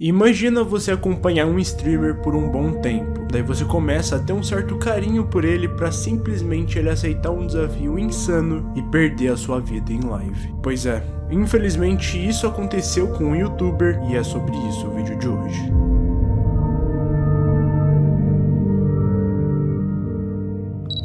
Imagina você acompanhar um streamer por um bom tempo, daí você começa a ter um certo carinho por ele para simplesmente ele aceitar um desafio insano e perder a sua vida em live. Pois é, infelizmente isso aconteceu com um youtuber e é sobre isso o vídeo de hoje.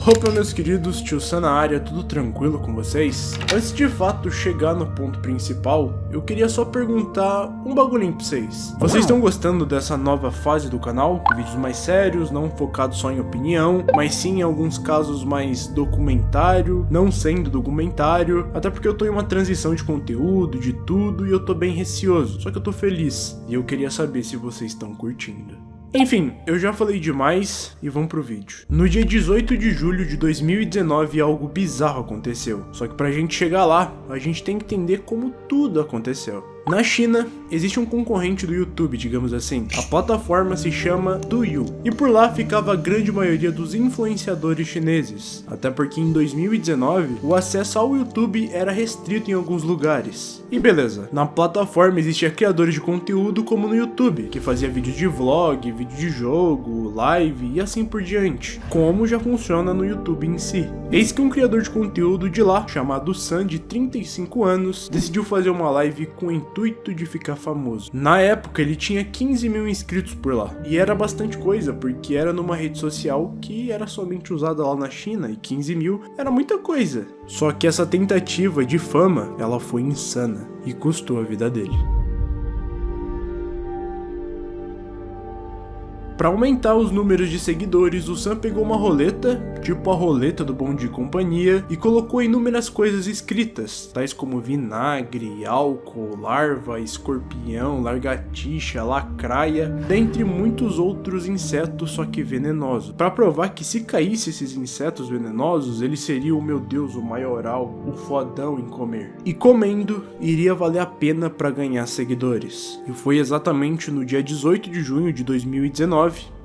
Opa meus queridos, tio Sam área, tudo tranquilo com vocês? Antes de fato chegar no ponto principal, eu queria só perguntar um bagulhinho pra vocês. Vocês estão gostando dessa nova fase do canal? Vídeos mais sérios, não focados só em opinião, mas sim em alguns casos mais documentário, não sendo documentário, até porque eu tô em uma transição de conteúdo, de tudo, e eu tô bem receoso, só que eu tô feliz, e eu queria saber se vocês estão curtindo. Enfim, eu já falei demais e vamos pro vídeo. No dia 18 de julho de 2019 algo bizarro aconteceu, só que pra gente chegar lá, a gente tem que entender como tudo aconteceu. Na China, existe um concorrente do YouTube, digamos assim. A plataforma se chama Douyu. E por lá ficava a grande maioria dos influenciadores chineses. Até porque em 2019, o acesso ao YouTube era restrito em alguns lugares. E beleza, na plataforma existia criadores de conteúdo como no YouTube, que fazia vídeos de vlog, vídeo de jogo, live e assim por diante. Como já funciona no YouTube em si. Eis que um criador de conteúdo de lá, chamado Sam, de 35 anos, decidiu fazer uma live com intuito de ficar famoso. Na época ele tinha 15 mil inscritos por lá, e era bastante coisa, porque era numa rede social que era somente usada lá na China, e 15 mil era muita coisa. Só que essa tentativa de fama, ela foi insana, e custou a vida dele. Para aumentar os números de seguidores, o Sam pegou uma roleta, tipo a roleta do Bom de Companhia, e colocou inúmeras coisas escritas, tais como vinagre, álcool, larva, escorpião, largatixa, lacraia, dentre muitos outros insetos, só que venenosos, para provar que se caísse esses insetos venenosos, ele seria o meu deus, o maioral, o fodão em comer. E comendo, iria valer a pena para ganhar seguidores. E foi exatamente no dia 18 de junho de 2019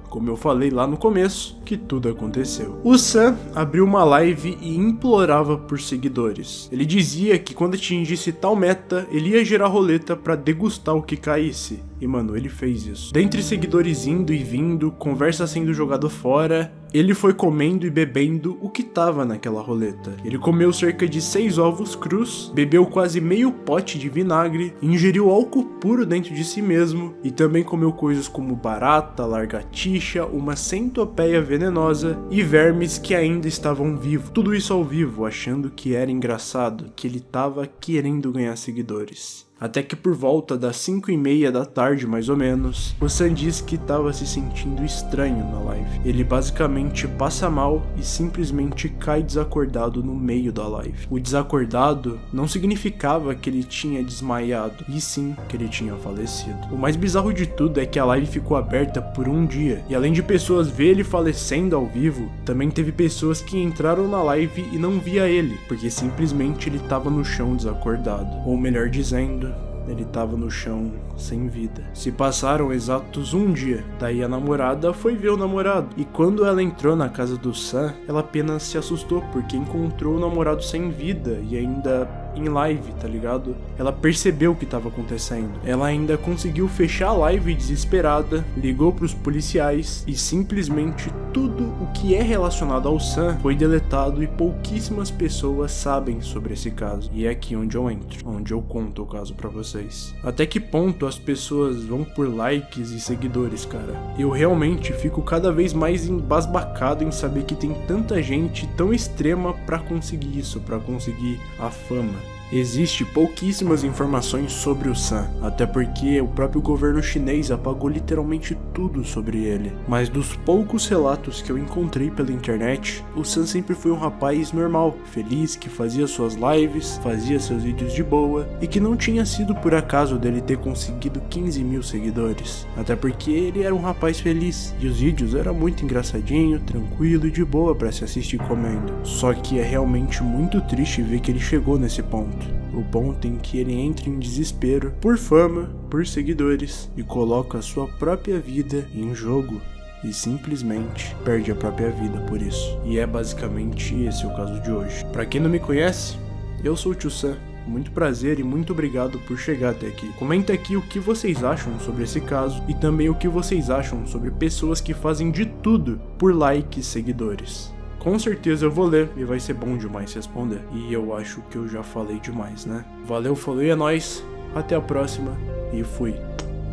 como eu falei lá no começo, que tudo aconteceu. O Sam abriu uma live e implorava por seguidores. Ele dizia que quando atingisse tal meta, ele ia gerar roleta para degustar o que caísse. E mano, ele fez isso. Dentre seguidores indo e vindo, conversa sendo jogado fora, ele foi comendo e bebendo o que tava naquela roleta. Ele comeu cerca de 6 ovos crus, bebeu quase meio pote de vinagre, ingeriu álcool puro dentro de si mesmo e também comeu coisas como barata, largatixa, uma centopeia venenosa e vermes que ainda estavam vivos. Tudo isso ao vivo, achando que era engraçado, que ele tava querendo ganhar seguidores. Até que por volta das 5 e meia da tarde, mais ou menos, o Sam diz que estava se sentindo estranho na live. Ele basicamente passa mal e simplesmente cai desacordado no meio da live. O desacordado não significava que ele tinha desmaiado, e sim que ele tinha falecido. O mais bizarro de tudo é que a live ficou aberta por um dia, e além de pessoas ver ele falecendo ao vivo, também teve pessoas que entraram na live e não via ele, porque simplesmente ele estava no chão desacordado. Ou melhor dizendo, ele estava no chão sem vida. Se passaram exatos um dia, daí a namorada foi ver o namorado. E quando ela entrou na casa do Sam, ela apenas se assustou porque encontrou o namorado sem vida e ainda em live, tá ligado? Ela percebeu o que estava acontecendo. Ela ainda conseguiu fechar a live desesperada, ligou para os policiais e simplesmente tudo o que é relacionado ao Sam foi deletado e pouquíssimas pessoas sabem sobre esse caso. E é aqui onde eu entro, onde eu conto o caso para vocês. Até que ponto as pessoas vão por likes e seguidores, cara? Eu realmente fico cada vez mais embasbacado em saber que tem tanta gente tão extrema para conseguir isso, para conseguir a fama. Amen. Existe pouquíssimas informações sobre o Sam, até porque o próprio governo chinês apagou literalmente tudo sobre ele. Mas dos poucos relatos que eu encontrei pela internet, o Sam sempre foi um rapaz normal, feliz, que fazia suas lives, fazia seus vídeos de boa, e que não tinha sido por acaso dele ter conseguido 15 mil seguidores. Até porque ele era um rapaz feliz, e os vídeos eram muito engraçadinho, tranquilo e de boa para se assistir comendo. Só que é realmente muito triste ver que ele chegou nesse ponto o ponto em que ele entra em desespero por fama, por seguidores e coloca a sua própria vida em jogo e simplesmente perde a própria vida por isso. E é basicamente esse o caso de hoje. Para quem não me conhece, eu sou o Tio Sam muito prazer e muito obrigado por chegar até aqui. Comenta aqui o que vocês acham sobre esse caso e também o que vocês acham sobre pessoas que fazem de tudo por likes e seguidores. Com certeza eu vou ler e vai ser bom demais responder. E eu acho que eu já falei demais, né? Valeu, falou e é nóis. Até a próxima e fui.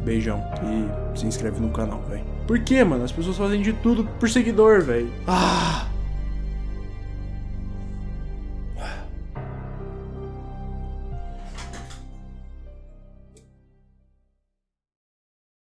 Beijão. E se inscreve no canal, velho. Por que, mano? As pessoas fazem de tudo por seguidor, velho. Ah!